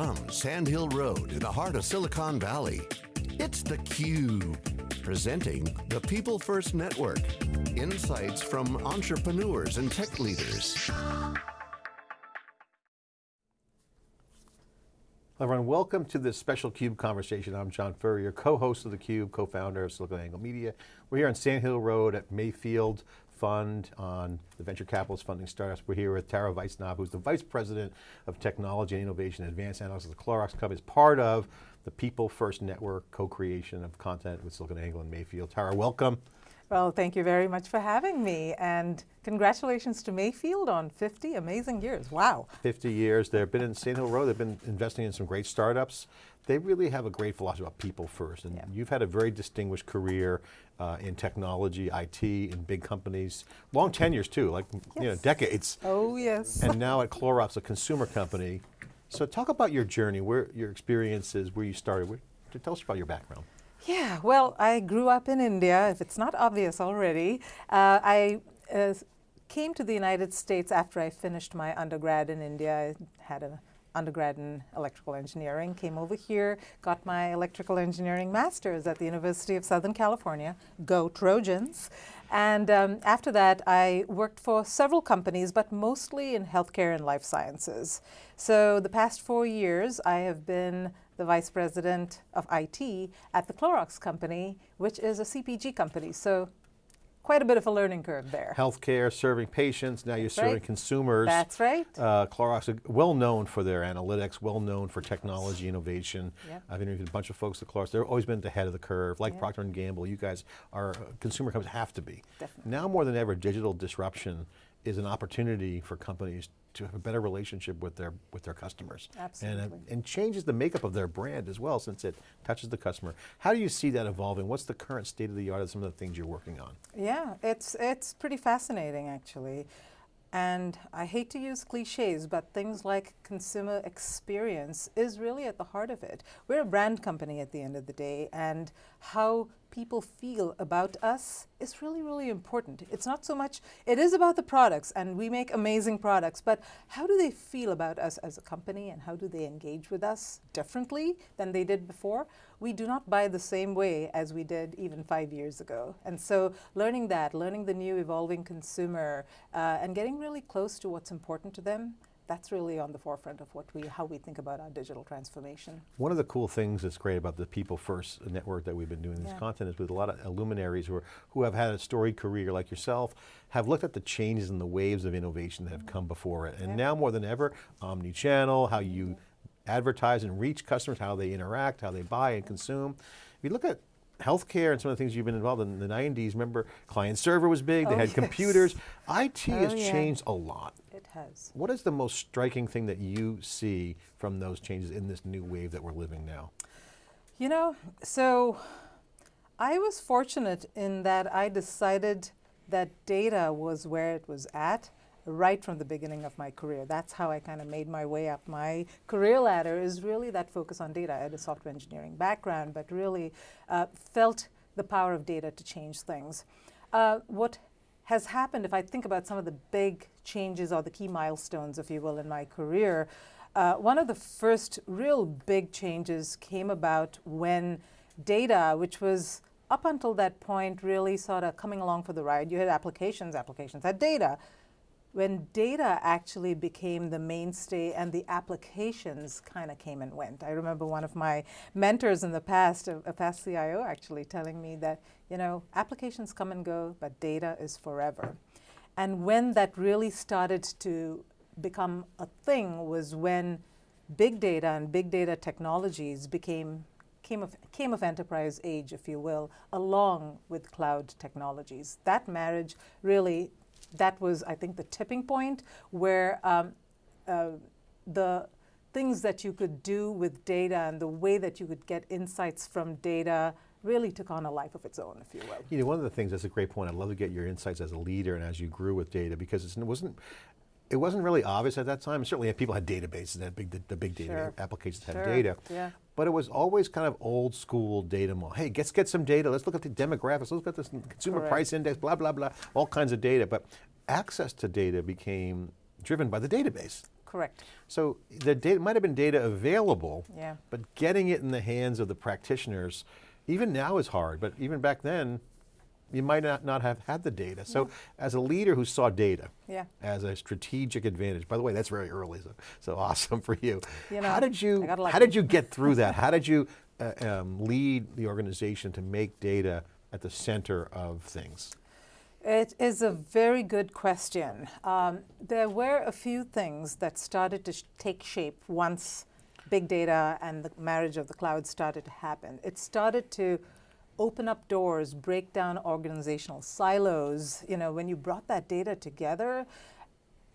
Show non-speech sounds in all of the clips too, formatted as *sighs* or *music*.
From Sand Hill Road in the heart of Silicon Valley, it's theCUBE. Presenting the People First Network. Insights from entrepreneurs and tech leaders. Everyone, welcome to this special CUBE conversation. I'm John Furrier, co-host of theCUBE, co-founder of SiliconANGLE Media. We're here on Sand Hill Road at Mayfield Fund on the venture capitalist funding startups. We're here with Tara Weissnab, who's the Vice President of Technology and Innovation and Advanced Analytics at the Clorox Company, is part of the People First Network co-creation of content with SiliconANGLE and Mayfield. Tara, welcome. Well, thank you very much for having me, and congratulations to Mayfield on 50 amazing years, wow. 50 years, they've been in Sand Hill Road, they've been investing in some great startups. They really have a great philosophy about people first, and yeah. you've had a very distinguished career uh, in technology, IT, in big companies, long tenures too, like yes. you know, decades. Oh yes. And now at Clorox, a consumer company. So talk about your journey, where your experiences, where you started. Where, tell us about your background. Yeah, well, I grew up in India, if it's not obvious already. Uh, I uh, came to the United States after I finished my undergrad in India. I had an undergrad in electrical engineering, came over here, got my electrical engineering master's at the University of Southern California, go Trojans. And um, after that, I worked for several companies, but mostly in healthcare and life sciences. So the past four years, I have been the vice president of IT at the Clorox company, which is a CPG company. So quite a bit of a learning curve there. Healthcare, serving patients, now That's you're serving right. consumers. That's right. Uh, Clorox well known for their analytics, well known for technology innovation. Yep. I've interviewed a bunch of folks at Clorox, they've always been at the head of the curve, like yep. Procter & Gamble, you guys are, uh, consumer companies have to be. Definitely. Now more than ever, digital disruption is an opportunity for companies to have a better relationship with their with their customers. Absolutely. And, uh, and changes the makeup of their brand as well since it touches the customer. How do you see that evolving? What's the current state of the art of some of the things you're working on? Yeah, it's, it's pretty fascinating actually. And I hate to use cliches, but things like consumer experience is really at the heart of it. We're a brand company at the end of the day, and how people feel about us is really, really important. It's not so much, it is about the products and we make amazing products, but how do they feel about us as a company and how do they engage with us differently than they did before? We do not buy the same way as we did even five years ago. And so learning that, learning the new evolving consumer uh, and getting really close to what's important to them, that's really on the forefront of what we, how we think about our digital transformation. One of the cool things that's great about the People First network that we've been doing this yeah. content is with a lot of luminaries who, are, who have had a storied career like yourself, have looked at the changes and the waves of innovation that have come mm-hmm. before it. And yeah. now more than ever, omni-channel, how you advertise and reach customers, how they interact, how they buy and consume. If you look at healthcare and some of the things you've been involved in, in the 90s, remember client server was big, oh, they had *laughs* yes. computers. IT oh, has yeah. changed a lot. Has. What is the most striking thing that you see from those changes in this new wave that we're living now? You know, so I was fortunate in that I decided that data was where it was at right from the beginning of my career. That's how I kind of made my way up my career ladder is really that focus on data. I had a software engineering background, but really uh, felt the power of data to change things. Uh, what has happened, if I think about some of the big changes or the key milestones, if you will, in my career, uh, one of the first real big changes came about when data, which was up until that point really sort of coming along for the ride. You had applications, applications had data, when data actually became the mainstay and the applications kind of came and went. I remember one of my mentors in the past, a, a, past CIO actually telling me that, you know, applications come and go, but data is forever. And when that really started to become a thing was when big data and big data technologies became came of, came of enterprise age, if you will, along with cloud technologies. That marriage really that was, I think, the tipping point where um, uh, the things that you could do with data and the way that you could get insights from data really took on a life of its own, if you will. You know, one of the things, that's a great point, I'd love to get your insights as a leader and as you grew with data, because it wasn't, it wasn't really obvious at that time. Certainly people had databases, that big, the, the big data sure. applications sure. had data. Yeah. But it was always kind of old school data model. Hey, let's get some data, let's look at the demographics, let's look at this consumer Correct. price index, blah, blah, blah, all kinds of data. But access to data became driven by the database. Correct. So the data might have been data available, Yeah. but getting it in the hands of the practitioners, even now is hard, but even back then, you might not, not have had the data. So as a leader who saw data Yeah. as a strategic advantage, by the way, that's very early, so, so *laughs* awesome for you. You how did you, how did you get through that? *laughs* How did you uh, um, lead the organization to make data at the center of things? It is a very good question. Um, there were a few things that started to sh- take shape once big data and the marriage of the cloud started to happen. It started to open up doors, break down organizational silos. You know, when you brought that data together,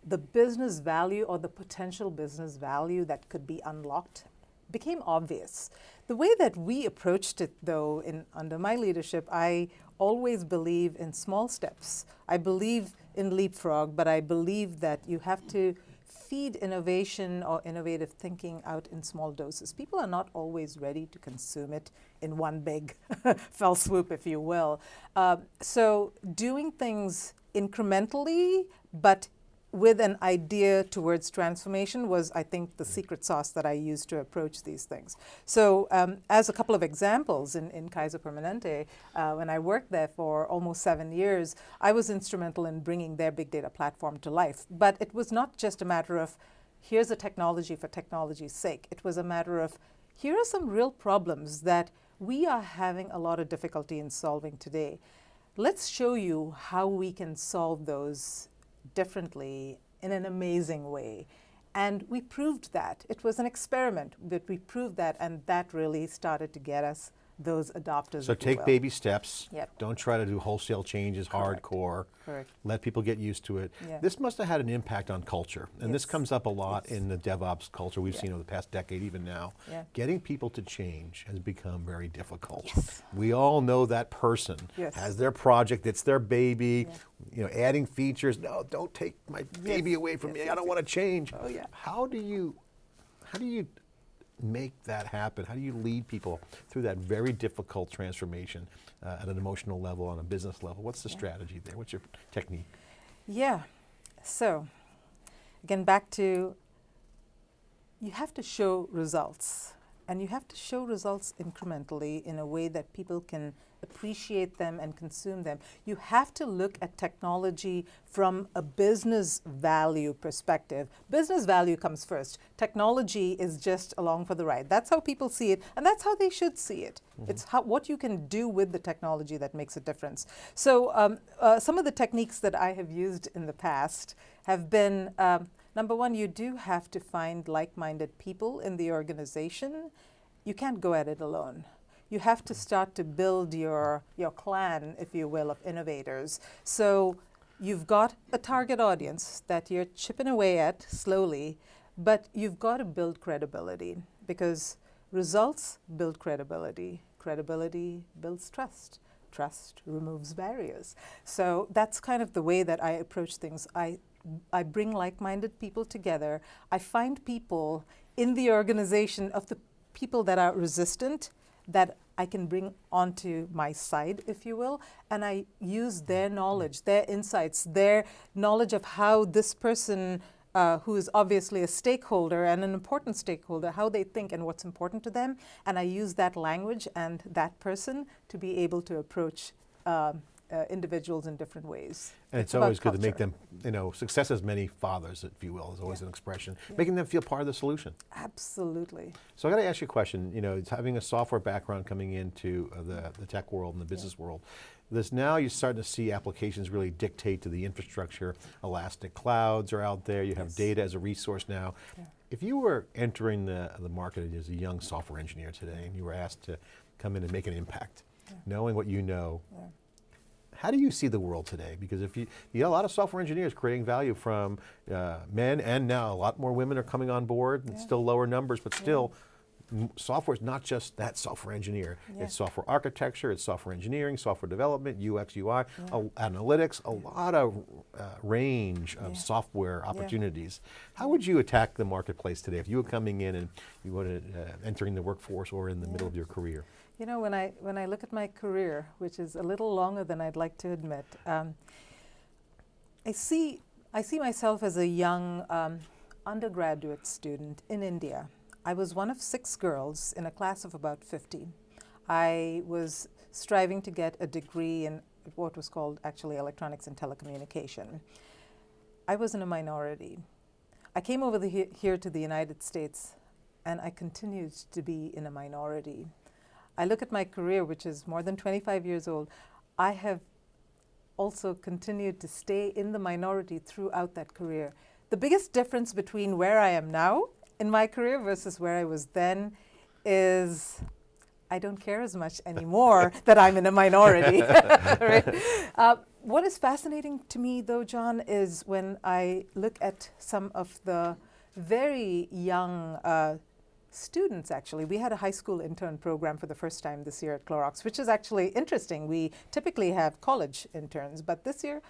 the business value or the potential business value that could be unlocked became obvious. The way that we approached it, though, in under my leadership, I always believe in small steps. I believe in leapfrog, but I believe that you have to feed innovation or innovative thinking out in small doses. People are not always ready to consume it in one big *laughs* fell swoop, if you will. Uh, so doing things incrementally, but with an idea towards transformation was, I think, the secret sauce that I used to approach these things. So, um, as a couple of examples, in, in Kaiser Permanente, uh, when I worked there for almost seven years, I was instrumental in bringing their big data platform to life. But it was not just a matter of here's a technology for technology's sake, it was a matter of here are some real problems that we are having a lot of difficulty in solving today. Let's show you how we can solve those differently in an amazing way. And we proved that. It was an experiment, but we proved that, and that really started to get us those adopters. So take baby steps. Yep. Don't try to do wholesale changes, Correct. hardcore. Correct. Let people get used to it. Yeah. This must have had an impact on culture. And this comes up a lot Yes. in the DevOps culture we've Yeah. seen over the past decade, even now. Yeah. Getting people to change has become very difficult. Yes. We all know that person Yes. has their project, it's their baby, you know, adding features. No, don't take my baby away from yes, me. I don't yes. want to change. Oh, yeah. How do you how do you make that happen? How do you lead people through that very difficult transformation uh, at an emotional level, on a business level? What's the strategy there? What's your technique? Yeah. So, again, back to you have to show results. And you have to show results incrementally in a way that people can appreciate them and consume them. You have to look at technology from a business value perspective. Business value comes first. Technology is just along for the ride. That's how people see it, and that's how they should see it. It's how, what you can do with the technology that makes a difference. So, um, uh, some of the techniques that I have used in the past have been um, number one, you do have to find like minded people in the organization. You can't go at it alone. You have to start to build your, your clan, if you will, of innovators. So you've got a target audience that you're chipping away at slowly, but you've got to build credibility because results build credibility. Credibility builds trust. Trust removes barriers. So that's kind of the way that I approach things. I, I bring like minded people together. I find people in the organization of the people that are resistant that I can bring onto my side, if you will, and I use their knowledge, their insights, their knowledge of how this person, uh, who is obviously a stakeholder and an important stakeholder, how they think and what's important to them, and I use that language and that person to be able to approach um, uh, individuals in different ways. And it's, about always good to make them, you know, success as many fathers, if you will, is always Yeah. an expression. Yeah. Making them feel part of the solution. Absolutely. So I got to ask you a question. You know, it's having a software background coming into uh, the, the tech world and the business world. this now you're starting to see applications really dictate to the infrastructure. Elastic clouds are out there. You have Yes. data as a resource now. Yeah. If you were entering the, the market as a young software engineer today and you were asked to come in and make an impact, knowing what you know, Yeah. How do you see the world today? Because if you, you got a lot of software engineers creating value from uh, men, and now a lot more women are coming on board. Yeah. still lower numbers, but still, m- software is not just that software engineer. Yeah. It's software architecture, it's software engineering, software development, UX, UI, a- analytics, a lot of uh, range of Yeah. software opportunities. How would you attack the marketplace today if you were coming in and you were uh, entering the workforce or in the middle of your career? You know, when I when I look at my career, which is a little longer than I'd like to admit, um, I see I see myself as a young um, undergraduate student in India. I was one of six girls in a class of about 50. I was striving to get a degree in what was called actually electronics and telecommunication. I was in a minority. I came over the, here to the United States and I continued to be in a minority. I look at my career, which is more than 25 years old. I have also continued to stay in the minority throughout that career. The biggest difference between where I am now in my career versus where I was then is I don't care as much anymore *laughs* that I'm in a minority. *laughs* right? uh, what is fascinating to me, though, John, is when I look at some of the very young uh, students actually. We had a high school intern program for the first time this year at Clorox, which is actually interesting. We typically have college interns, but this year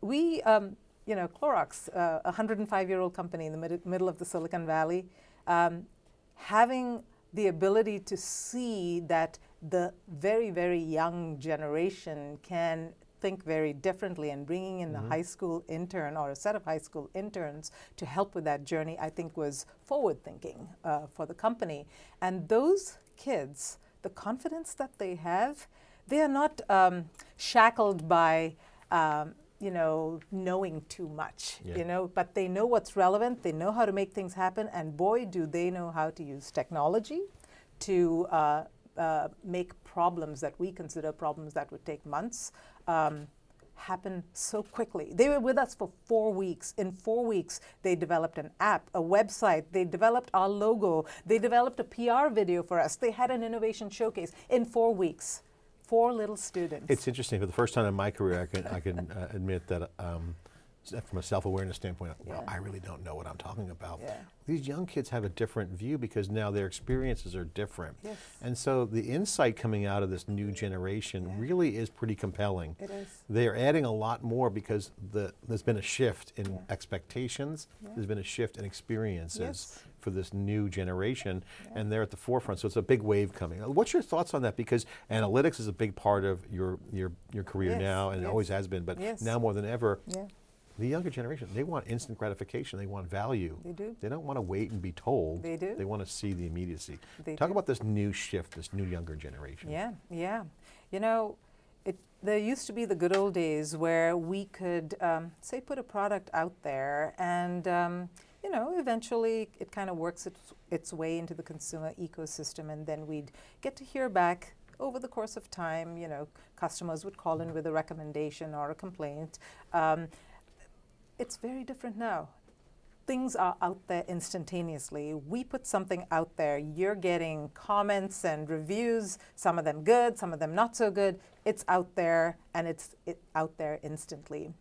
we, um, you know, Clorox, uh, a 105-year-old company in the mid middle of the Silicon Valley, um, having the ability to see that the very, very young generation can think very differently and bringing in mm -hmm. a high school intern or a set of high school interns to help with that journey, I think was forward thinking uh, for the company. And those kids, the confidence that they have, they are not um, shackled by um, you know, knowing too much, yeah. you know, but they know what's relevant, they know how to make things happen, and boy, do they know how to use technology to uh, uh, make problems that we consider problems that would take months um, happen so quickly. They were with us for four weeks. In four weeks, they developed an app, a website, they developed our logo, they developed a PR video for us, they had an innovation showcase in four weeks. Four little students. It's interesting, for the first time in my career, I can, I can uh, admit that um, from a self-awareness standpoint, well, yeah. I really don't know what I'm talking about. Yeah. These young kids have a different view because now their experiences are different. Yes. And so the insight coming out of this new generation yeah. really is pretty compelling. It is. They're adding a lot more because the, there's been a shift in expectations, there's been a shift in experiences yes. for this new generation, and they're at the forefront, so it's a big wave coming. Uh, what's your thoughts on that? Because analytics is a big part of your, your, your career yes. now, and it always has been, but now more than ever, the younger generation, they want instant gratification. They want value. They do. They don't want to wait and be told. They do. They want to see the immediacy. They Talk do. about this new shift, this new younger generation. Yeah, yeah. You know, it, there used to be the good old days where we could, um, say, put a product out there and, um, you know, eventually it kind of works its, its way into the consumer ecosystem and then we'd get to hear back over the course of time, you know, customers would call in with a recommendation or a complaint. Um, it's very different now. Things are out there instantaneously. We put something out there, you're getting comments and reviews, some of them good, some of them not so good. It's out there and it's it out there instantly.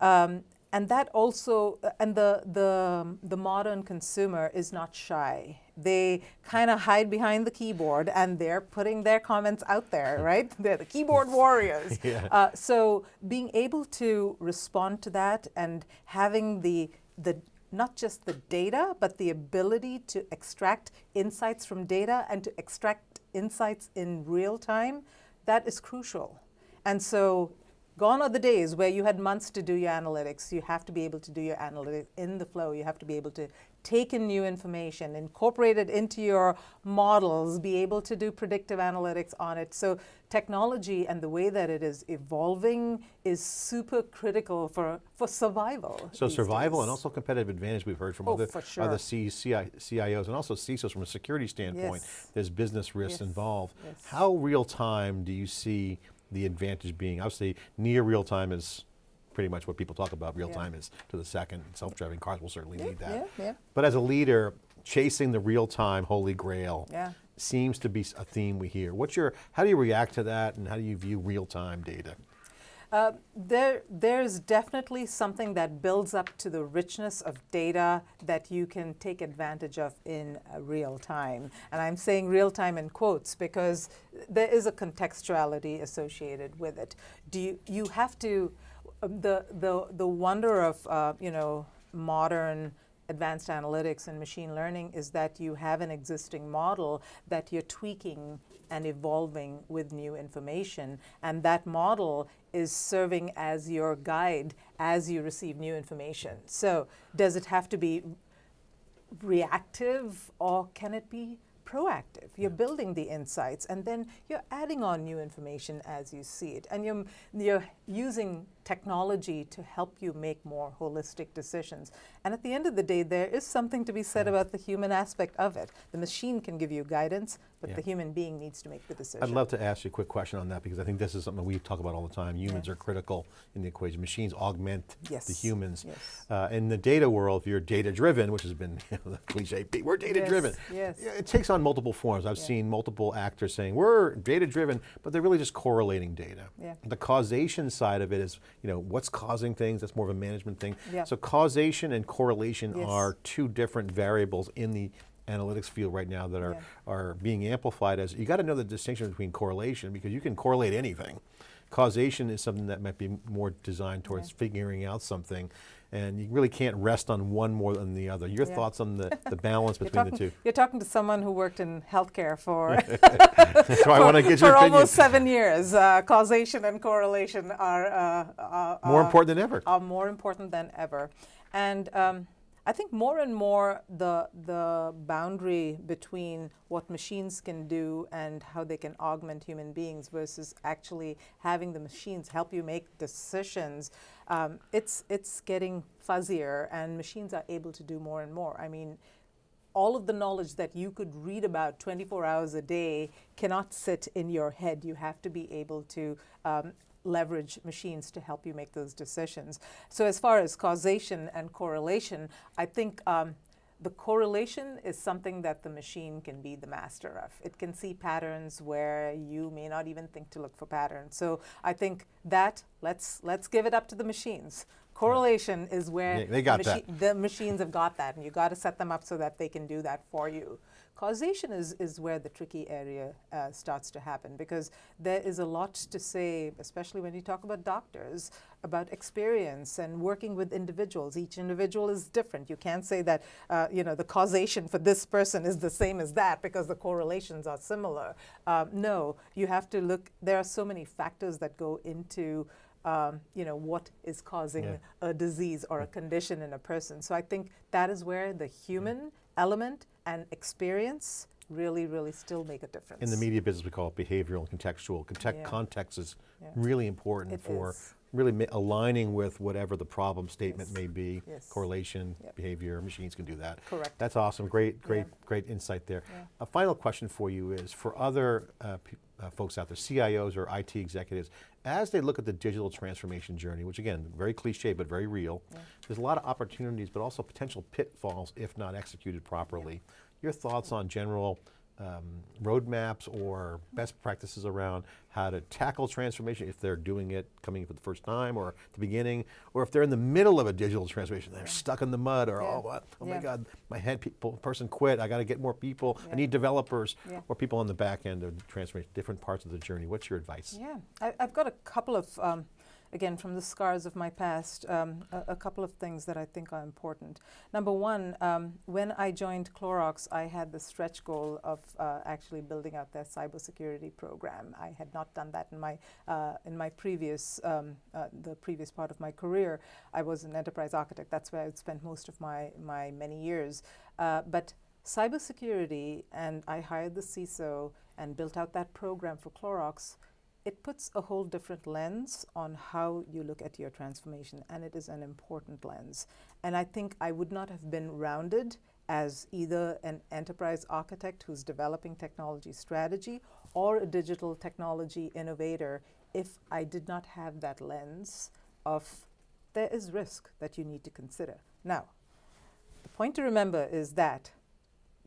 Um, and that also, uh, and the, the, the modern consumer is not shy. They kind of hide behind the keyboard and they're putting their comments out there, *laughs* right? They're the keyboard warriors. *laughs* yeah. uh, so being able to respond to that and having the, the, not just the data, but the ability to extract insights from data and to extract insights in real time, that is crucial. And so Gone are the days where you had months to do your analytics. You have to be able to do your analytics in the flow. You have to be able to take in new information, incorporate it into your models, be able to do predictive analytics on it. So technology and the way that it is evolving is super critical for, for survival. So survival days. and also competitive advantage we've heard from oh, other, sure. other C, CIOs and also CISOs from a security standpoint. Yes. There's business risks yes. involved. Yes. How real time do you see the advantage being, obviously near real time is pretty much what people talk about. Real yeah. time is to the second. Self-driving cars will certainly yeah, need that. Yeah, yeah. But as a leader, chasing the real time holy grail yeah. seems to be a theme we hear. What's your, how do you react to that and how do you view real time data? Uh, there, there's definitely something that builds up to the richness of data that you can take advantage of in uh, real time. And I'm saying real time in quotes because there is a contextuality associated with it. Do you, you have to, the, the, the wonder of, uh, you know, modern advanced analytics and machine learning is that you have an existing model that you're tweaking and evolving with new information. And that model is serving as your guide as you receive new information. So, does it have to be reactive or can it be proactive. You're building the insights and then you're adding on new information as you see it. And you're, you're using technology to help you make more holistic decisions. And at the end of the day, there is something to be said about the human aspect of it. The machine can give you guidance, but Yeah. the human being needs to make the decision. I'd love to ask you a quick question on that because I think this is something we talk about all the time. Humans Yeah. are critical in the equation. Machines augment the humans. yes. Uh, in the data world, if you're data driven, which has been *laughs* you know, the cliche, we're data driven. Yes, yes. It takes on multiple forms. I've Yeah. seen multiple actors saying we're data driven, but they're really just correlating data. Yeah. The causation side of it is, you know, what's causing things, that's more of a management thing. Yeah. So causation and correlation Yes. are two different variables in the analytics field right now that are, Yeah. are being amplified as, you got to know the distinction between correlation because you can correlate anything. Causation is something that might be more designed towards figuring out something and you really can't rest on one more than the other. Your Yeah. thoughts on the, the *laughs* balance between talking, the two? you're talking to someone who worked in healthcare for *laughs* *laughs* why I want to get your for almost seven years. Uh, causation and correlation are, uh, are, More are- important than ever. are more important than ever. And um, I think more and more the, the boundary between what machines can do and how they can augment human beings versus actually having the machines help you make decisions, um, it's, it's getting fuzzier and machines are able to do more and more. I mean, all of the knowledge that you could read about 24 hours a day cannot sit in your head. You have to be able to um, leverage machines to help you make those decisions. So, as far as causation and correlation, I think um, the correlation is something that the machine can be the master of. It can see patterns where you may not even think to look for patterns. So, I think that let's let's give it up to the machines. Correlation is where Yeah, they got the, that. the machines have got that, and you got to set them up so that they can do that for you. Causation is, is where the tricky area uh, starts to happen because there is a lot to say, especially when you talk about doctors, about experience and working with individuals. Each individual is different. You can't say that uh, you know the causation for this person is the same as that because the correlations are similar. Um, no, you have to look. There are so many factors that go into um, you know, what is causing Yeah. a disease or a condition in a person. So I think that is where the human element and experience really, really still make a difference. In the media business, we call it behavioral and contextual. Context, Yeah. Context is Yeah. really important It for is. really aligning with whatever the problem statement Yes. may be. Yes. Correlation, Yep. behavior, machines can do that. Correct. That's awesome. Great, great, Yeah. great insight there. A final question for you is for other uh, uh, folks out there, CIOs or IT executives, as they look at the digital transformation journey, which again, very cliche but very real, there's a lot of opportunities but also potential pitfalls if not executed properly. Your thoughts on general um, roadmaps or best practices around how to tackle transformation if they're doing it coming for the first time or the beginning, or if they're in the middle of a digital transformation, they're stuck in the mud or, Yeah. oh, oh my God, my head people, person quit, I got to get more people, I need developers, Yeah. or people on the back end of the transformation, different parts of the journey. What's your advice? Yeah, I, I've got a couple of, um, again, from the scars of my past, um, a, a couple of things that I think are important. Number one, um, when I joined Clorox, I had the stretch goal of uh, actually building out their cybersecurity program. I had not done that in my uh, in my previous um, uh, the previous part of my career. I was an enterprise architect. That's where I spent most of my my many years. Uh, but cybersecurity, and I hired the CISO and built out that program for Clorox it puts a whole different lens on how you look at your transformation, and it is an important lens. And I think I would not have been rounded as either an enterprise architect who's developing technology strategy or a digital technology innovator if I did not have that lens of there is risk that you need to consider. Now, the point to remember is that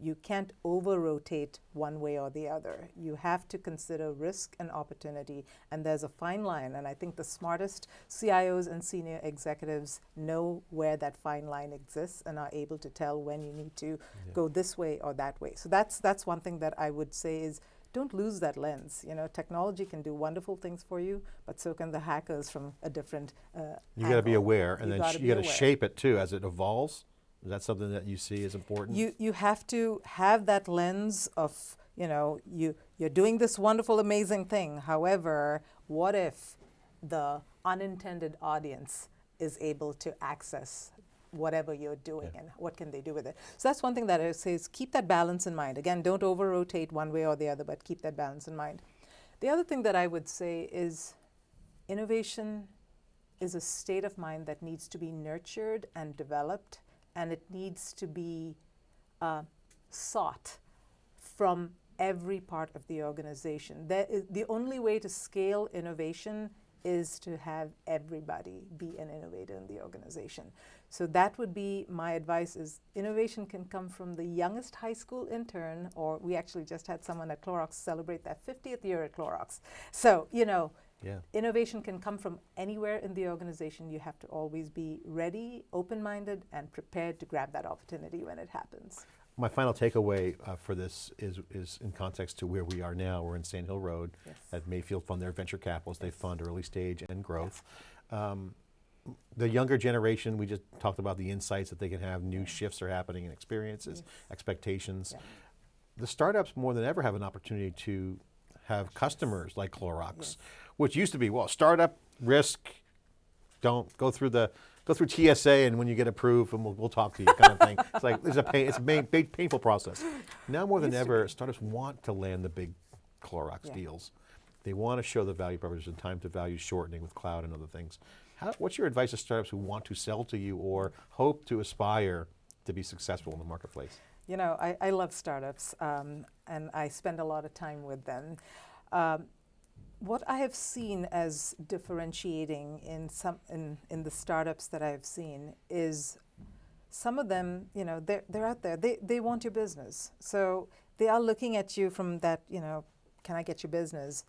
you can't over rotate one way or the other. You have to consider risk and opportunity, and there's a fine line. And I think the smartest CIOs and senior executives know where that fine line exists and are able to tell when you need to go this way or that way. So that's that's one thing that I would say is don't lose that lens. You know, technology can do wonderful things for you, but so can the hackers from a different. Uh, You got to be aware, and You then gotta sh- you got to shape it too as it evolves. Is that something that you see as important? You you have to have that lens of you know you you're doing this wonderful amazing thing. However, what if the unintended audience is able to access whatever you're doing Yeah. and what can they do with it. So that's one thing that I say is keep that balance in mind. Again, don't over rotate one way or the other, but keep that balance in mind. The other thing that I would say is innovation is a state of mind that needs to be nurtured and developed, and it needs to be uh, sought from every part of the organization. Is, the only way to scale innovation is to have everybody be an innovator in the organization. So that would be my advice is innovation can come from the youngest high school intern or we actually just had someone at Clorox celebrate their 50th year at Clorox. So, you know, yeah. Innovation can come from anywhere in the organization. You have to always be ready, open minded, and prepared to grab that opportunity when it happens. My final takeaway uh, for this is, is in context to where we are now. We're in Sand Hill Road Yes. at Mayfield Fund their venture capitals. They fund early stage and growth. Um, the younger generation, we just talked about the insights that they can have, new shifts are happening in experiences, expectations. Yeah. The startups more than ever have an opportunity to have customers like Clorox, which used to be, well, startup, risk, don't go through the go through TSA and when you get approved and we'll, we'll talk to you kind of thing. It's like it's a pain, it's a main, painful process. Now more than ever, startups want to land the big Clorox Yeah. deals. They want to show the value proposition, time to value shortening with cloud and other things. How, what's your advice to startups who want to sell to you or hope to aspire to be successful in the marketplace? You know, I, I love startups um, and I spend a lot of time with them. Um, what I have seen as differentiating in some in, in the startups that I've seen is some of them, you know, they're, they're out there. They, they want your business. So they are looking at you from that, you know, can I get your business?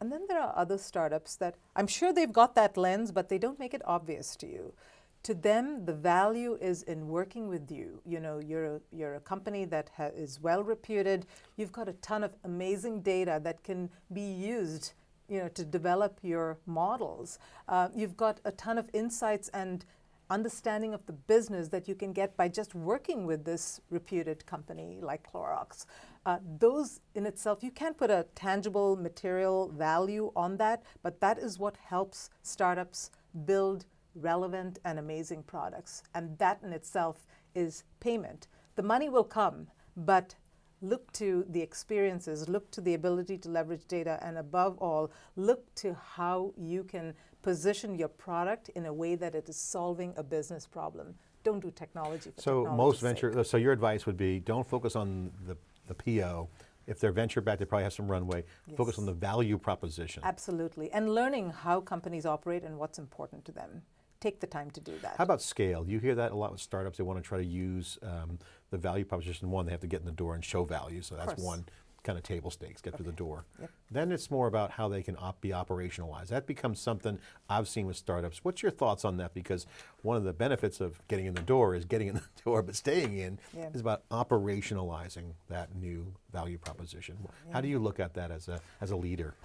And then there are other startups that I'm sure they've got that lens, but they don't make it obvious to you. To them, the value is in working with you. You know, you're a, you're a company that ha- is well reputed. You've got a ton of amazing data that can be used, you know, to develop your models. Uh, you've got a ton of insights and understanding of the business that you can get by just working with this reputed company like Clorox. Uh, those in itself, you can't put a tangible material value on that, but that is what helps startups build relevant and amazing products. And that in itself is payment. The money will come, but look to the experiences, look to the ability to leverage data, and above all, look to how you can position your product in a way that it is solving a business problem. Don't do technology for So most sake. venture, so your advice would be don't focus on the, the PO. If they're venture backed, they probably have some runway. Focus on the value proposition. Absolutely. And learning how companies operate and what's important to them. Take the time to do that. How about scale? You hear that a lot with startups. They want to try to use um, the value proposition. One, they have to get in the door and show value. So that's one kind of table stakes, get through the door. Yep. Then it's more about how they can op- be operationalized. That becomes something I've seen with startups. What's your thoughts on that? Because one of the benefits of getting in the door is getting in the *laughs* door, but staying in Yeah. is about operationalizing that new value proposition. How do you look at that as a, as a leader? *sighs*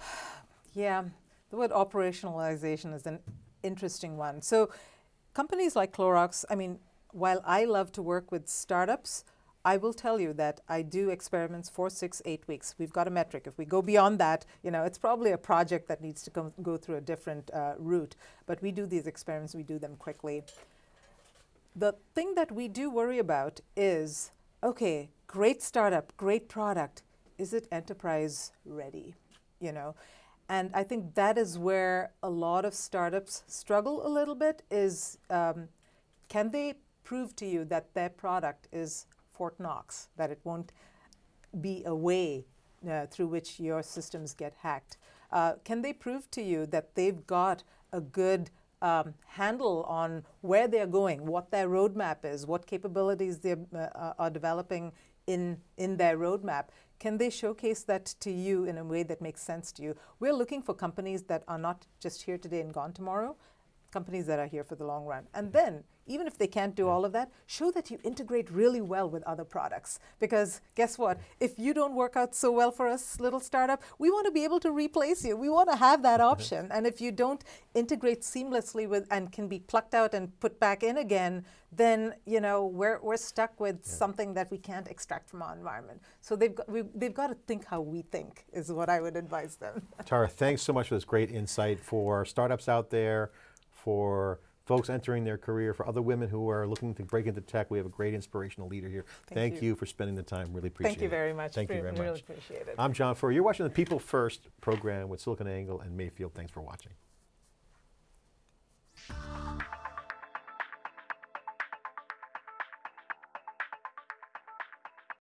Yeah, the word operationalization is an interesting one. So, companies like Clorox, I mean, while I love to work with startups, I will tell you that I do experiments four, six, eight weeks. We've got a metric. If we go beyond that, you know, it's probably a project that needs to go, go through a different uh, route. But we do these experiments, we do them quickly. The thing that we do worry about is okay, great startup, great product. Is it enterprise ready? You know, and I think that is where a lot of startups struggle a little bit. Is um, can they prove to you that their product is Fort Knox, that it won't be a way uh, through which your systems get hacked? Uh, can they prove to you that they've got a good um, handle on where they're going, what their roadmap is, what capabilities they uh, are developing in, in their roadmap? Can they showcase that to you in a way that makes sense to you? We're looking for companies that are not just here today and gone tomorrow, companies that are here for the long run. And mm-hmm. then, even if they can't do all of that, show that you integrate really well with other products. Because guess what? If you don't work out so well for us, little startup, we want to be able to replace you. We want to have that mm-hmm. option. and if you don't integrate seamlessly with and can be plucked out and put back in again, then you know we're, we're stuck with something that we can't extract from our environment. So they've got, we, they've got to think how we think is what I would advise them. Tara, thanks so much for this great insight for startups out there, for folks entering their career, for other women who are looking to break into tech. We have a great inspirational leader here. Thank Thank, you. you. for spending the time. Really appreciate it. Thank you very much. Thank you very Really much. appreciate it. I'm John Furrier. You're watching the People First program with SiliconANGLE and Mayfield. Thanks for watching.